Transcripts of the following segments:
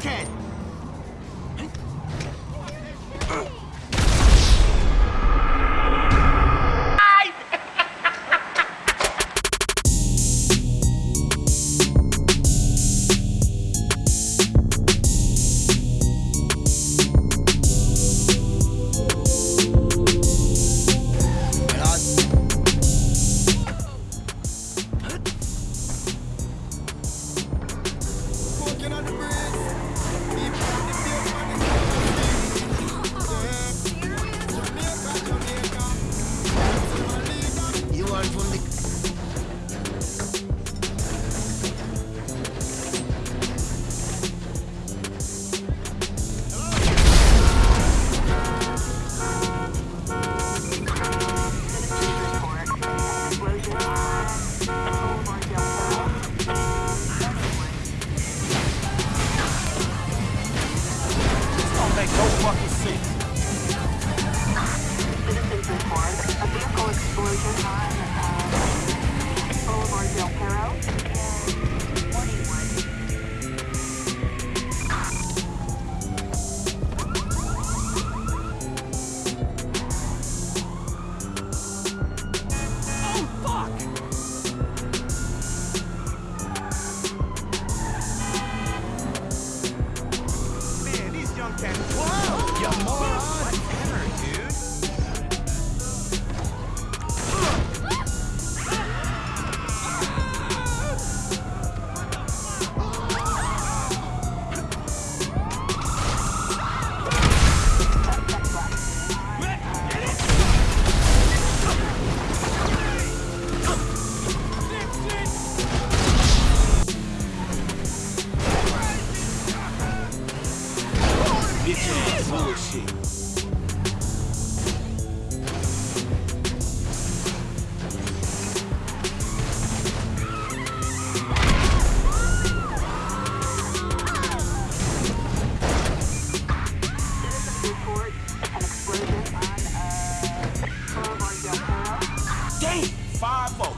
can. bullshit. Damn! 5-0.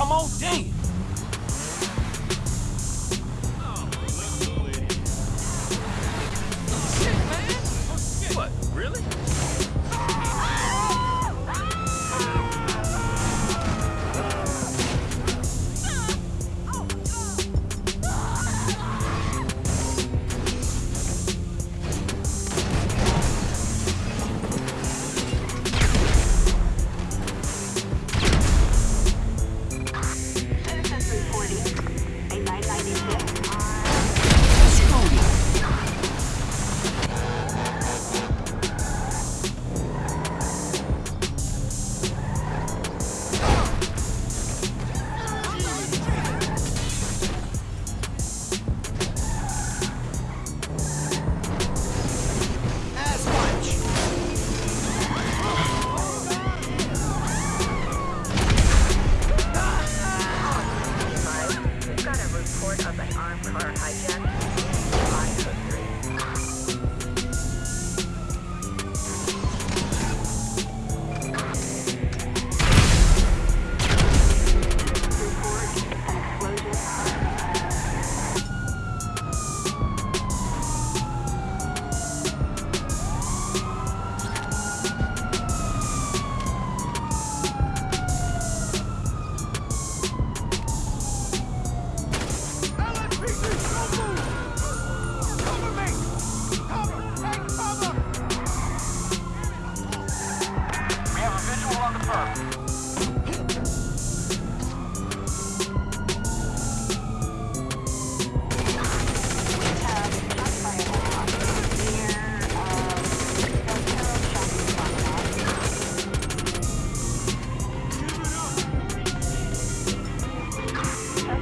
come on, D.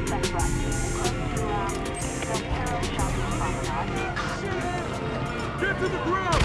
Get to the ground!